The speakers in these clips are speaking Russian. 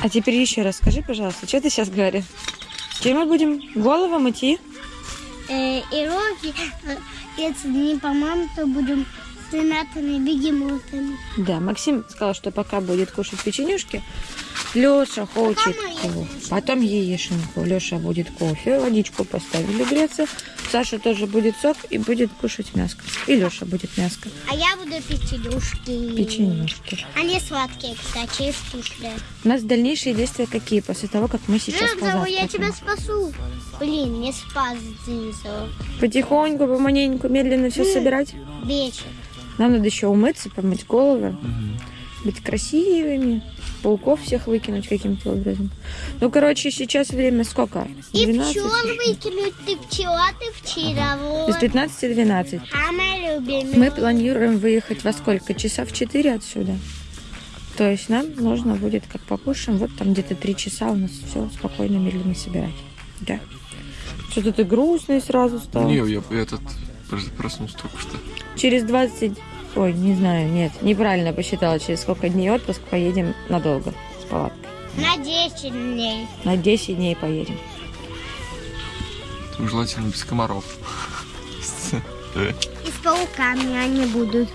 А теперь еще раз скажи, пожалуйста, что ты сейчас говоришь? Чем мы будем голову мыть и? Э, и руки, э, если не помоем, то будем с ренатами бегемотами. Да, Максим сказал, что пока будет кушать печенюшки, Леша хочет кофе. Потом яишенку. Леша будет кофе, водичку поставили греться. Саша тоже будет сок и будет кушать мяско. И Леша будет мяско. А я буду печенюшки. Печенюшки. Они сладкие, кстати, и вкусные. У нас дальнейшие действия какие после того, как мы сейчас Жемзову, я тебя спасу. Блин, не спас Зинзу. Потихоньку, поманеньку, медленно все собирать. Вечер. Нам надо еще умыться, помыть головы, быть красивыми, пауков всех выкинуть каким-то образом. Ну, короче, сейчас время сколько? И 12? пчел выкинуть. Ты пчела, ты пчеловод. Из 15 12. Самая любимая. Мы планируем выехать во сколько? Часа в 4 отсюда. То есть нам нужно будет, как покушаем, вот там где-то 3 часа у нас все спокойно, медленно собирать. Да. Что-то ты грустный сразу стал. Не, я этот прос- проснулся только что. Через 20... Ой, не знаю, нет, неправильно посчитала, через сколько дней отпуск поедем надолго с палаткой. На 10 дней. На 10 дней поедем. Там желательно без комаров. И с пауками они будут.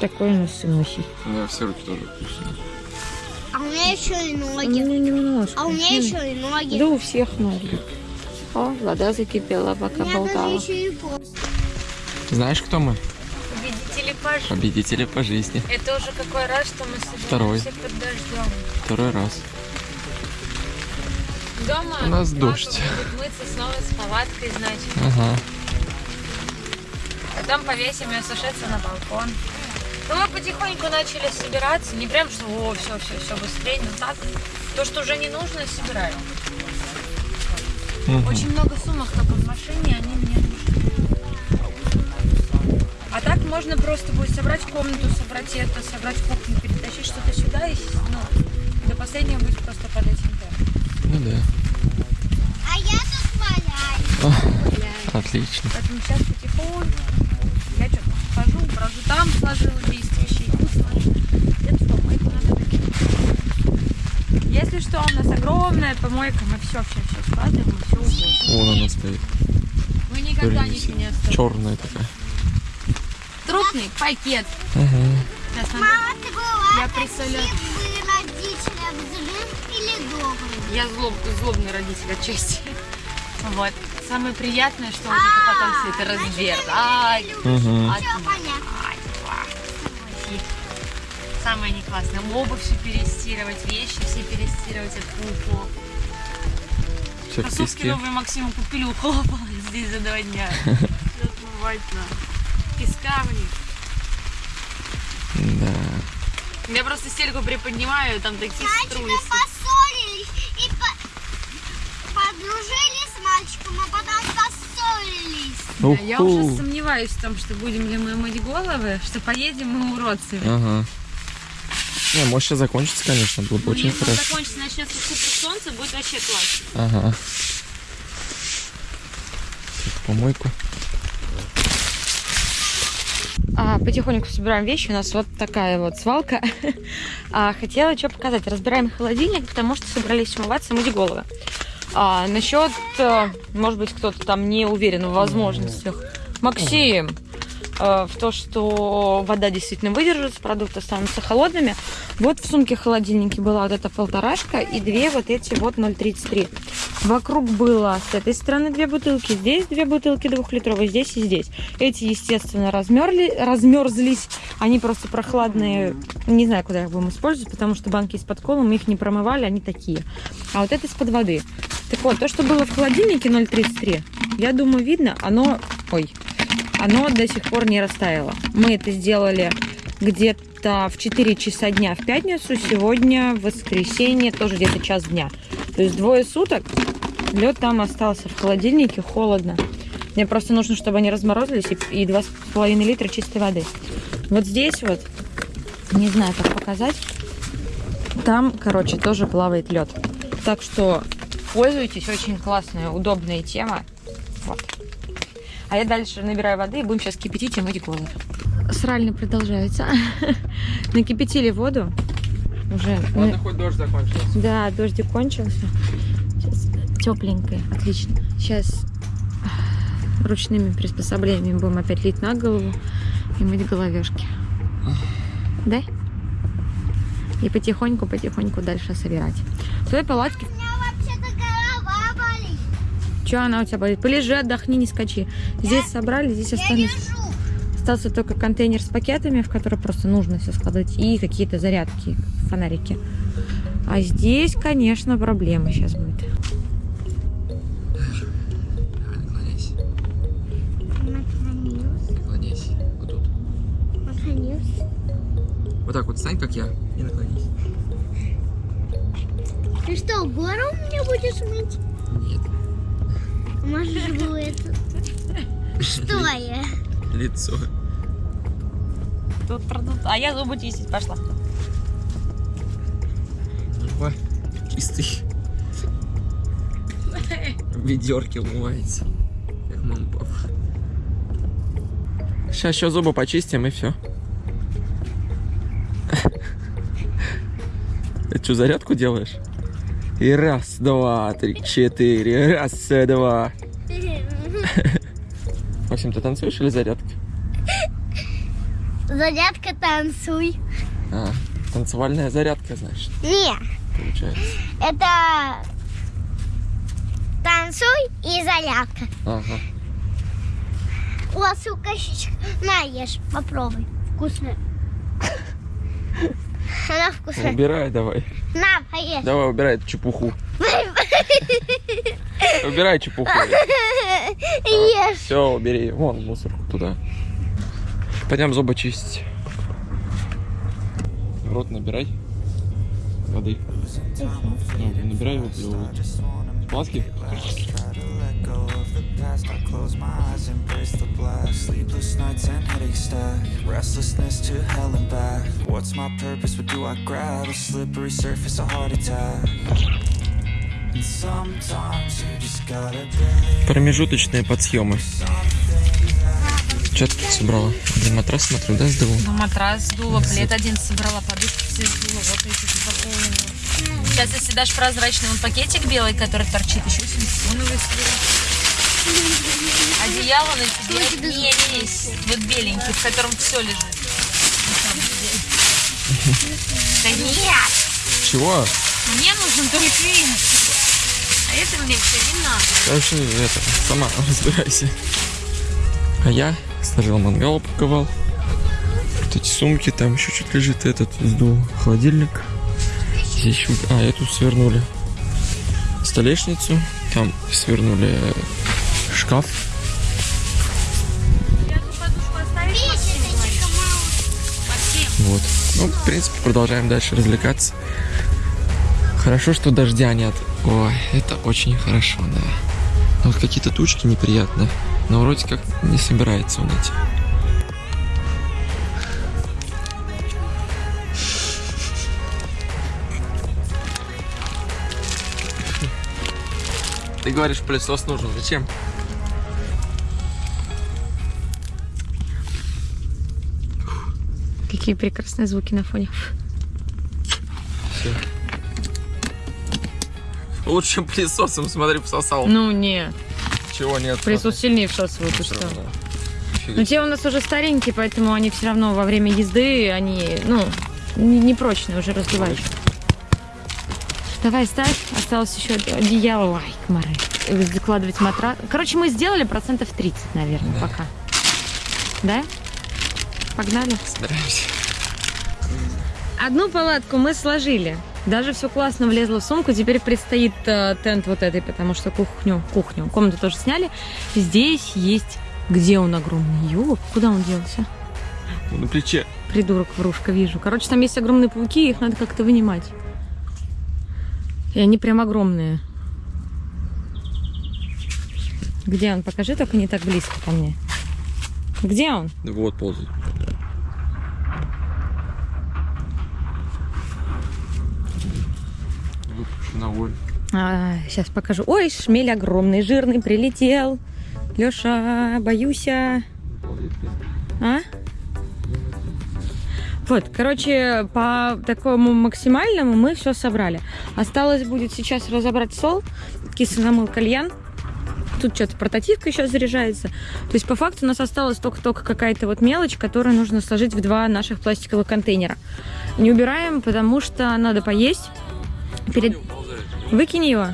Такой у нас сынухий. У меня все руки тоже вкусные. А у меня еще и У ноги. меня немножко. А у меня еще и ноги. Да у всех ноги. О, вода закипела, пока болтала. Знаешь, кто мы? Победители пожи. Победители по жизни. Это уже какой раз, что мы собираемся Второй. под дождем. Второй раз. Дома У нас дождь. будет мыться снова с палаткой, значит. Ага. Потом повесим ее сушиться на балкон. Ну, мы потихоньку начали собираться. Не прям, что о, все, все, все быстрее, но так. То, что уже не нужно, собираем. Мгм. Очень много сумок только в машине, они мне нужны. А так можно просто будет собрать комнату, собрать это, собрать кухню, перетащить что-то сюда и ну, до последнего будет просто под этим темпом. Ну да. А я тут валяюсь. Отлично. Поэтому сейчас потихоньку я что-то схожу, брожу там, сложила 10 вещей, тут сложила. Это что, мойку надо выкинуть. Если что, у нас огромная помойка, мы все, все, все складываем, все увозим. Вон она стоит. Мы никогда ничего не оставим. Черная такая. Трупный пакет. Ага. Сейчас надо- Мама, ты была Я представляю. бы родителям злым или добрым? Я злоб, злобный родитель отчасти. Вот. Самое приятное, что вот это потом все это разбирать. Угу. Все понятно. Самое не классное. Обувь все перестирывать, вещи все перестирывать от пупу. Кроссовки новые Максиму купили, ухлопала здесь за два дня. Отмывать надо. Песка в них. Да. Я просто стельку приподнимаю, там такие струи. Мальчики поссорились и по- подружились с мальчиком, а потом поссорились. Да, Я уже сомневаюсь в том, что будем ли мы мыть головы, что поедем мы уродцами. Ага. Не, может сейчас закончится, конечно, было бы очень Если хорошо. закончится, начнется купить солнце, будет вообще классно. Ага. Помойку. А, потихоньку собираем вещи. У нас вот такая вот свалка. А, хотела что показать. Разбираем холодильник, потому что собрались умываться, мыть головы. А, насчет, э, может быть, кто-то там не уверен в возможностях. Максим, в то, что вода действительно выдержит, продукты останутся холодными. Вот в сумке холодильнике была вот эта полторашка и две вот эти вот 0,33. Вокруг было с этой стороны две бутылки, здесь две бутылки двухлитровые, здесь и здесь. Эти, естественно, размерли, размерзлись. Они просто прохладные. Не знаю, куда их будем использовать, потому что банки из-под колы мы их не промывали, они такие. А вот это из-под воды. Так вот, то, что было в холодильнике 0,33, я думаю, видно, оно... Ой, оно до сих пор не растаяло. Мы это сделали где-то в 4 часа дня в пятницу, сегодня в воскресенье тоже где-то час дня. То есть двое суток лед там остался в холодильнике, холодно. Мне просто нужно, чтобы они разморозились и, и 2,5 литра чистой воды. Вот здесь вот, не знаю, как показать, там, короче, тоже плавает лед. Так что пользуйтесь, очень классная, удобная тема. Вот. А я дальше набираю воды и будем сейчас кипятить и мыть голову. Сральня продолжается. Накипятили воду. Уже Ладно, хоть дождь закончился. Да, дождик кончился. Сейчас тепленькое, отлично. Сейчас ручными приспособлениями будем опять лить на голову и мыть головешки. Да? И потихоньку-потихоньку дальше собирать. В твоей палатке... У меня вообще-то голова болит. Че она у тебя болит? Полежи, отдохни, не скачи. Здесь собрали, здесь Я остались... Остался только контейнер с пакетами, в который просто нужно все складывать, и какие-то зарядки, фонарики. А здесь, конечно, проблема сейчас будет. Наклоняйся, Наклонился, наклоняйся. Вот тут. наклонился. Вот так вот стань, как я, и наклонись. Ты что, гору мне будешь мыть? Нет. Это... Что я? Лицо. Тут продут. А я зубы чистить пошла. Ой, чистый. В ведерке умывается. Как мама папа. Сейчас еще зубы почистим и все. Ты что, зарядку делаешь? И раз, два, три, четыре. Раз, два. Максим, ты танцуешь или зарядка? Зарядка танцуй. А, танцевальная зарядка, значит, Не, получается. это танцуй и зарядка. Ага. О, сука, щечка. На, ешь, попробуй. Вкусная. Она вкусная. Убирай давай. На, поешь. Давай, убирай эту чепуху. Убирай чепуху. Ешь. Все, убери. Вон мусорку туда. Пойдем зубы чистить. Рот набирай воды. Ну, набирай его плевывай. Сладкий? Eyes, the blast. Sleepless nights and headaches stack. Restlessness to hell and back. What's my purpose? What do I grab? A slippery surface, a heart attack. And sometimes you just gotta Промежуточные подсъемы. Что ты тут собрала? Один матрас, смотрю, да, сдавал? Ну, матрас сдула, плед один собрала, подушки все сдула, вот эти запакованы. Сейчас, если дашь прозрачный вон пакетик белый, который торчит, еще силиконовый сверху. Одеяло на тебе не весь, вот беленький, в котором все лежит. Да нет, Чего? мне нужен только. А это мне все не надо. Короче, это, сама разбирайся. А я сложил мангал, упаковал. Вот эти сумки, там еще что-то лежит. Этот сдул холодильник. Здесь. А, эту свернули столешницу. Там свернули э, шкаф. Вот. Ну, в принципе, продолжаем дальше развлекаться. Хорошо, что дождя нет. Ой, это очень хорошо, да. Но вот какие-то тучки неприятные. Но вроде как не собирается он идти. Ты говоришь, пылесос нужен. Зачем? Какие прекрасные звуки на фоне. Все. Лучше, чем пылесосом, смотри, пососал. Ну, не. Чего нет? Пылесос сильнее всасывает, ты что? Но те у нас уже старенькие, поэтому они все равно во время езды, они, ну, не- непрочные, уже разбиваются. Давай ставь, осталось еще одеяло, ай, комары. Закладывать матрас. Короче, мы сделали процентов 30, наверное, Да. пока. Да? Погнали. Собираемся. Одну палатку мы сложили. Даже все классно влезло в сумку. Теперь предстоит э, тент вот этой, потому что кухню, кухню, комнату тоже сняли. Здесь есть... Где он огромный? Ёп, куда он делся? На плече. Придурок, врушка, вижу. Короче, там есть огромные пауки, их надо как-то вынимать. И они прям огромные. Где он? Покажи, только не так близко ко мне. Где он? Вот ползает. Волю. сейчас покажу. Ой, шмель огромный, жирный, прилетел. Леша, боюсь. а. А? Вот, короче, по такому максимальному мы все собрали. Осталось будет сейчас разобрать стол, кисломыл кальян. Тут что-то портативка еще заряжается. То есть, по факту, у нас осталась только-только какая-то вот мелочь, которую нужно сложить в два наших пластиковых контейнера. Не убираем, потому что надо поесть. Перед... Выкинь его.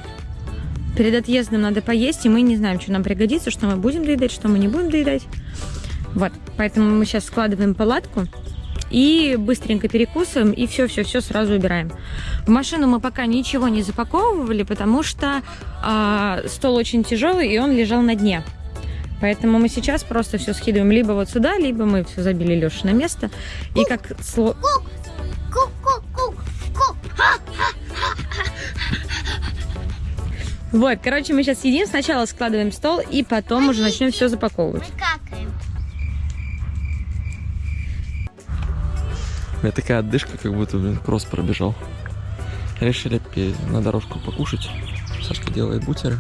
Перед отъездом надо поесть, и мы не знаем, что нам пригодится, что мы будем доедать, что мы не будем доедать. Вот, поэтому мы сейчас складываем палатку и быстренько перекусываем, и все-все-все сразу убираем. В машину мы пока ничего не запаковывали, потому что э, стол очень тяжелый, и он лежал на дне. Поэтому мы сейчас просто все скидываем либо вот сюда, либо мы все забили Леша на место. И как сло... Вот, короче, мы сейчас едим, сначала складываем стол, и потом уже начнем все запаковывать. Мы какаем. У меня такая отдышка, как будто, блин, кросс пробежал. Решили на дорожку покушать. Сашка делает бутеры.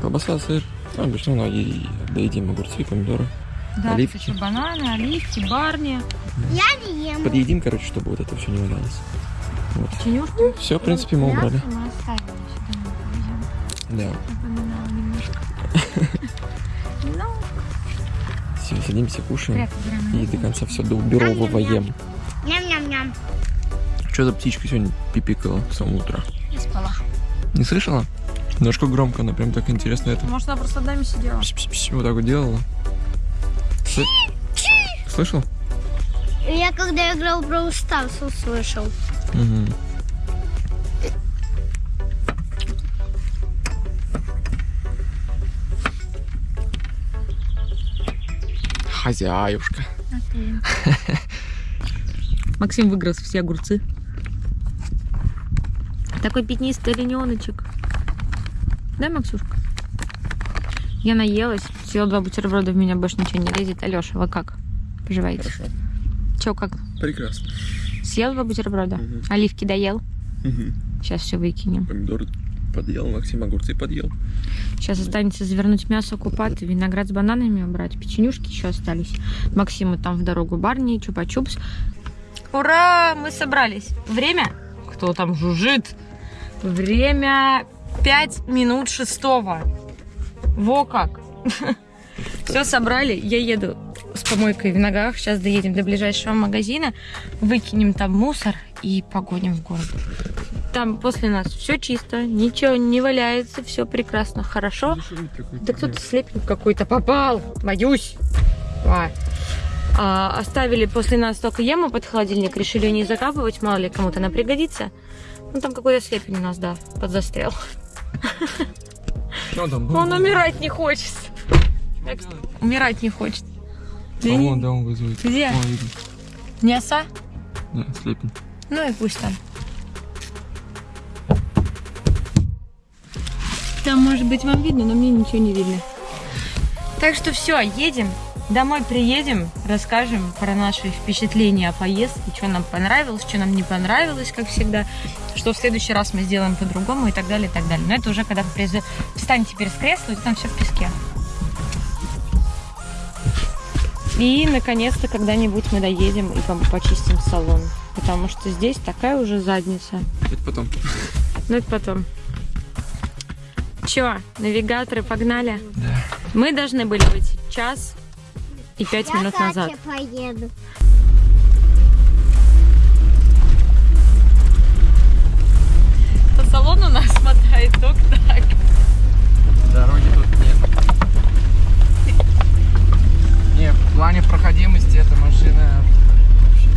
Колбаса, сыр. Ну, обычно, ну, и доедим огурцы, помидоры. Да, Оливки. кстати, бананы, оливки, барни, Я не ем. Подъедим, короче, чтобы вот это все не валялось. Вот. печенюшки. Все, в принципе, мы убрали. Мясо мы. Да. Напоминала немножко. Все, садимся, кушаем. И до конца все доубировываем. Ням-ням-ням. Что за птичка сегодня пипикала с самого утра? не спала. Не слышала? Немножко громко, она прям так интересно это. Может, она просто нами сидела. Пш-пш-пш, Вот так вот делала. Сл- Слышал? Я когда играл в Brawl Stars услышал. Мгм. Хозяюшка. Максим выгрыз все огурцы. Такой пятнистый олененочек. Да, Максюшка? Я наелась, съела два бутерброда, в меня больше ничего не лезет. Алеша, вы как? Поживаете? Хорошо. Че, как? Прекрасно. Съел два бутерброда? Мгм. Оливки доел? Сейчас все выкинем. Помидоры подъел, Максим огурцы подъел. Сейчас останется завернуть мясо, купат, виноград с бананами убрать. Печенюшки еще остались. Максиму там в дорогу барни, чупа-чупс. Ура! Мы собрались. Время? Кто там жужжит? Время 5 минут шестого. Во как! Все собрали. Я еду с помойкой в ногах. Сейчас доедем до ближайшего магазина. Выкинем там мусор и погоним в город. Там после нас все чисто, ничего не валяется, все прекрасно, хорошо. Да кто-то слепень какой-то попал, боюсь. А. А, оставили после нас только яму под холодильник, решили ее не закапывать, мало ли кому-то она пригодится. Ну там какой-то слепень у нас, да, подзастрял. Там? Он умирать не хочет. Умирать не хочет. А вон, да, он вызывает. Где? Вон, видно. Не оса? Да, слепень. Ну и пусть там. Там, может быть, вам видно, но мне ничего не видно. Так что все, едем. Домой приедем, расскажем про наши впечатления о поездке, что нам понравилось, что нам не понравилось, как всегда, что в следующий раз мы сделаем по-другому и так далее, и так далее. Но это уже когда вы встанете теперь с кресла, и там все в песке. И, наконец-то, когда-нибудь мы доедем и пом- почистим салон. Потому что здесь такая уже задница. Это потом. Ну, это потом. Чё, навигаторы погнали? Да. Мы должны были быть час и пять Я минут назад. Поеду. По салону нас мотает только так. Дороги тут нет. Не, в плане проходимости эта машина вообще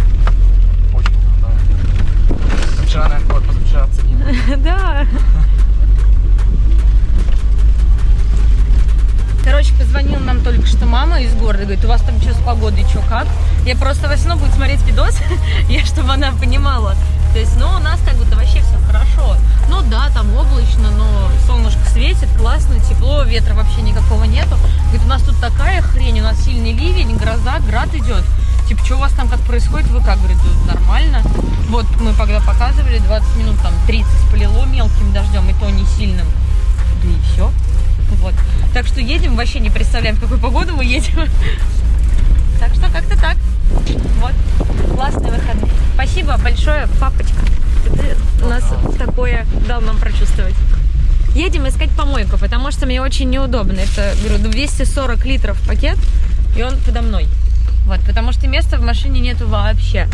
очень крутая. Вчера, наверное, вот позавчера оценила. Да. Короче, позвонила нам только что мама из города, говорит, у вас там что с погодой, что как? Я просто в основном буду смотреть видос, я, чтобы она понимала. То есть, ну, у нас как будто вообще все хорошо. Ну да, там облачно, но солнышко светит, классно, тепло, ветра вообще никакого нету. Говорит, у нас тут такая хрень, у нас сильный ливень, гроза, град идет. Типа, что у вас там как происходит? Вы как? Говорит, «Да нормально. Вот мы когда показывали, 20 минут, там 30 полило мелким дождем, и то не сильным. И все. Вот. Так что едем, вообще не представляем, в какую погоду мы едем. Так что как-то так. Вот. Классный выходной. Спасибо большое, папочка. Ты у нас такое дал нам прочувствовать. Едем искать помойку, потому что мне очень неудобно. Это, говорю, 240 литров пакет, и он подо мной. Вот, потому что места в машине нету вообще.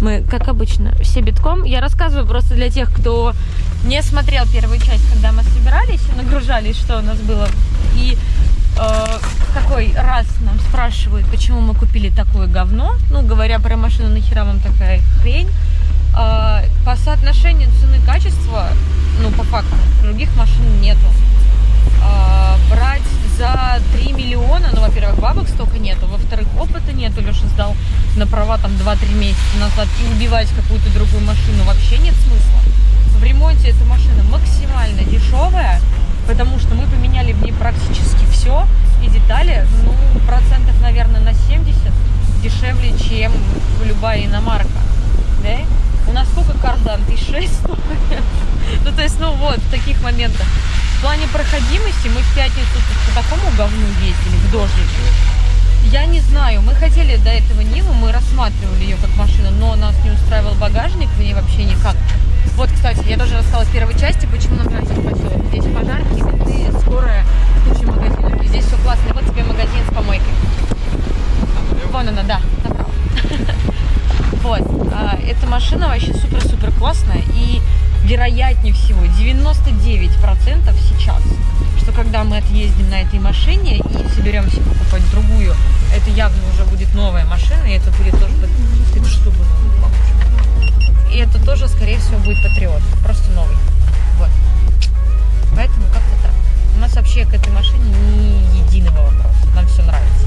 Мы, как обычно, все битком. Я рассказываю просто для тех, кто не смотрел первую часть, когда мы собирались и нагружались, что у нас было. И э, какой раз нам спрашивают, почему мы купили такое говно. Ну, говоря про машину, нахера вам такая хрень. Э, по соотношению цены-качества, ну, по факту, других машин нету. Э, брать за 3 миллиона, ну, во-первых, бабок столько нету, во-вторых, опыта нету, Леша сдал на права там 2-3 месяца назад и убивать какую-то другую машину вообще нет смысла. В ремонте эта машина максимально дешевая, потому что мы поменяли в ней практически все, и детали, ну, процентов, наверное, на 70 дешевле, чем любая иномарка, да? У нас сколько кардан? Шесть стоит. Ну, то есть, ну, вот, в таких моментах. В плане проходимости мы в пятницу по такому говну ездили, в дождик. Я не знаю, мы хотели до этого Ниву, мы рассматривали ее как машину, но нас не устраивал багажник в ней вообще никак. Вот, кстати, я тоже рассказала в первой части, почему нам нравится поселок. Здесь пожарки, менты, скорая, куча магазинов. И здесь все классно. Вот тебе магазин с помойкой. Вон она, да, направо. Вот. а, Эта машина вообще супер-супер классная. И вероятнее всего 99% сейчас, что когда мы отъездим на этой машине соберемся покупать другую, это явно уже будет новая машина, и это будет тоже... Это что было? И это тоже, скорее всего, будет Патриот. Просто новый. Вот. Поэтому как-то так. У нас вообще к этой машине ни единого вопроса. Нам все нравится.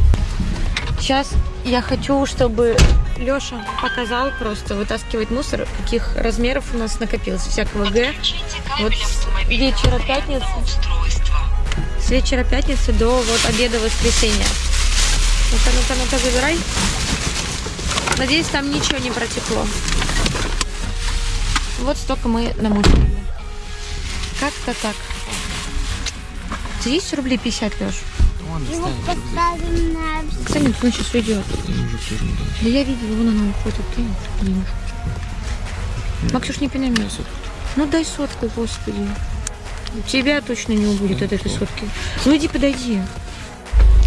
Сейчас я хочу, чтобы Леша показал просто вытаскивать мусор, каких размеров у нас накопилось всякого Г. Вот вечера пятницы, вечера пятницы до вот обеда воскресенья. Ну-ка, ну-ка, ну-ка, забирай. Надеюсь, там ничего не протекло. Вот столько мы намусорили. Как-то так. 200 рублей 50, Леш. Его поставим на... Кстати, он сейчас уйдет. Да я видела, вон она уходит. Ты немножко. Максюш, не пинай меня. Ну дай сотку, господи. Тебя точно не убудет от этой сотки. Ну иди подойди.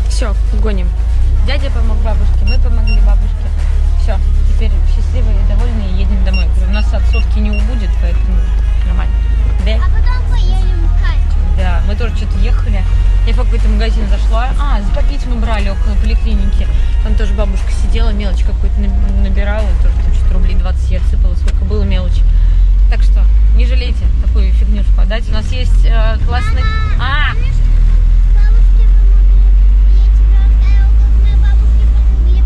Все, гоним. Дядя помог бабушке, мы помогли бабушке. Все, теперь счастливые и довольные едем домой. Говорю, У нас от сотки не убудет, поэтому нормально. Да? А потом поедем в Катю. Да, мы тоже что-то ехали. Я в какой-то магазин зашла. А, попить мы брали около поликлиники. Там тоже бабушка сидела, мелочь какую-то на- набирала. Тоже там что-то рублей 20 я отсыпала, сколько было мелочи. Так что не жалейте такую фигнюшку отдать. У нас есть э, классный... А,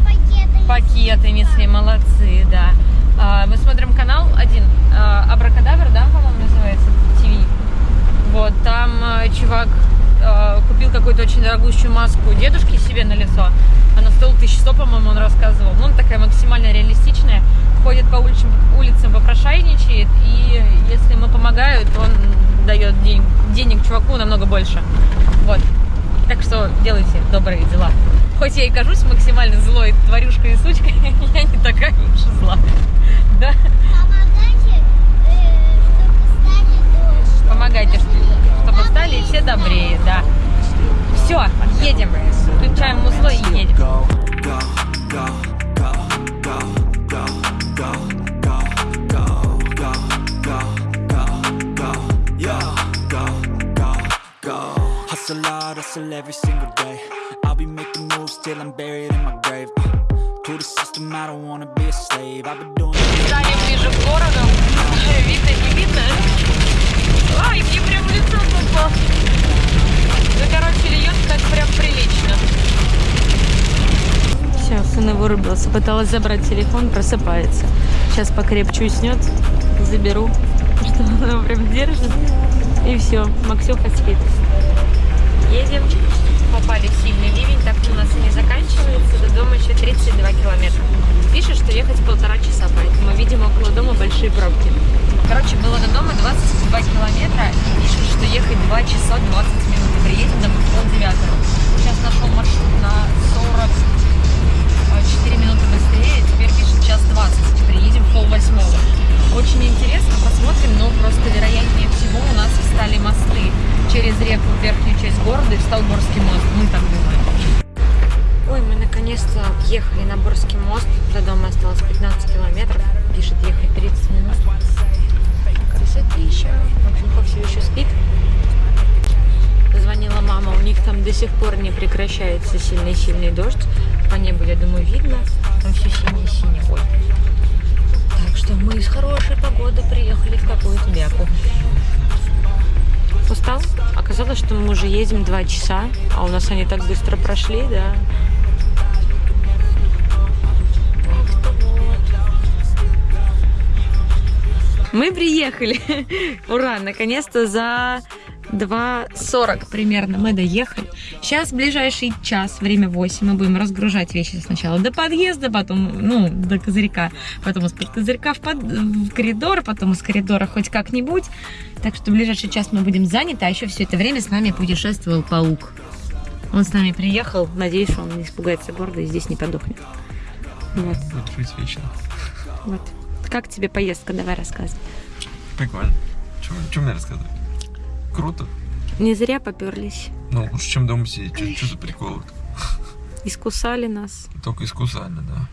пакеты. пакеты несли, молодцы, да. А, мы смотрим канал один, а, Абракадабр, да, по-моему, называется, ТВ. Вот, там а, чувак а, купил какую-то очень дорогущую маску дедушки себе на лицо. Она стоила 1100, по-моему, он рассказывал. Ну, она такая максимально реалистичная. Ходит по улицам, улицам попрошайничает, и если ему помогают, он дает день- денег чуваку намного больше. Вот. Так что делайте добрые дела. Хоть я и кажусь максимально злой тварюшкой и сучкой, я не такая уж и зла. Да? Помогайте, э, чтобы стали дождь. Помогайте, ш- чтобы стали все добрее, да. Все, едем. Включаем музло и едем. Hustle hard, hustle every single day. I'll be making moves till I'm buried in my grave. Uh, To the system, I don't wanna be a slave. I've been doing. Стали ближе к городу. Видно, не видно? Ай, мне прям в лицо попал. Ну, короче, льет так прям прилично. Все, сын вырубился. Пыталась забрать телефон, просыпается. Сейчас покрепче уснет. Заберу. Что он его прям держит. И все, Максюха спит. Едем. Попали в сильный ливень, так у нас и не заканчивается. До дома еще 32 километра. Пишет, что ехать полтора часа, поэтому, видимо, около дома большие пробки. Короче, было до дома 22 километра. И пишет, что ехать 2 часа 20 минут. Приедем домой в полдевятого. Сейчас нашел маршрут на 40 сих пор не прекращается сильный-сильный дождь. По небу, я думаю, видно. Там все синее-синее. Так что мы с хорошей погоды приехали в какую-то бяку. Устал? Оказалось, что мы уже едем два часа, а у нас они так быстро прошли, да. Мы приехали. Ура, наконец-то за 2.40 примерно мы доехали. Сейчас ближайший час, время 8, мы будем разгружать вещи сначала до подъезда, потом, ну, до козырька, потом из-под козырька в, под- в коридор, потом из коридора хоть как-нибудь. Так что в ближайший час мы будем заняты, а еще все это время с нами путешествовал паук. Он с нами приехал, надеюсь, что он не испугается города и здесь не подохнет. Вот, Будет жить вечно. вот. Как тебе поездка? Давай рассказывай. Прикольно. Чем мне рассказывать? Круто. Не зря поперлись. Ну, лучше, чем дома сидеть. Что за приколы? Искусали нас. Только искусально, да.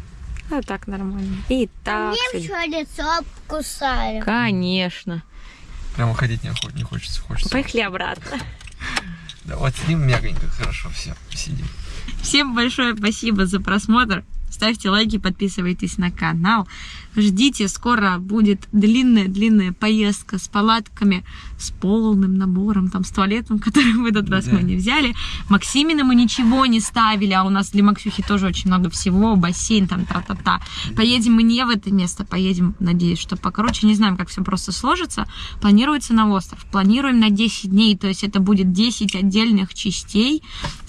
А так нормально. И так. Мне все лицо кусали. Конечно. Прямо ходить не, охот- не хочется. Хочется. Поехали обратно. Да, вот сидим мягонько, хорошо, все, сидим. Всем большое спасибо за просмотр. Ставьте лайки, подписывайтесь на канал. Ждите, скоро будет длинная-длинная поездка с палатками, с полным набором, там, с туалетом, который в этот раз Да. мы не взяли. Максимина мы ничего не ставили, а у нас для Максюхи тоже очень много всего, бассейн, там, та-та-та. Поедем мы не в это место, поедем, надеюсь, что покороче. Не знаем, как все просто сложится. Планируется на остров. Планируем на 10 дней, то есть это будет 10 отдельных частей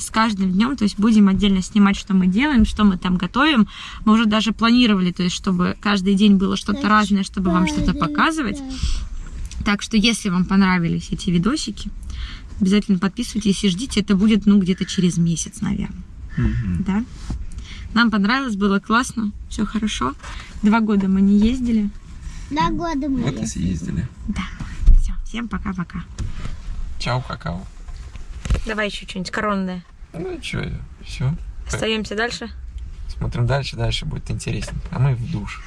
с каждым днем, то есть будем отдельно снимать, что мы делаем, что мы там готовим. Мы уже даже планировали, то есть чтобы каждый день было что-то разное, чтобы вам что-то показывать. Так что, если вам понравились эти видосики, обязательно подписывайтесь и ждите. Это будет, ну, где-то через месяц, наверное. Да? Нам понравилось, было классно, все хорошо. Два года мы не ездили. На годы мы Вот и ездили. съездили. Да. Все, всем пока-пока. Чао, какао. Давай еще что-нибудь коронное. Ну что, все. Остаемся дальше. Смотрим дальше, дальше будет интереснее. А мы в душ.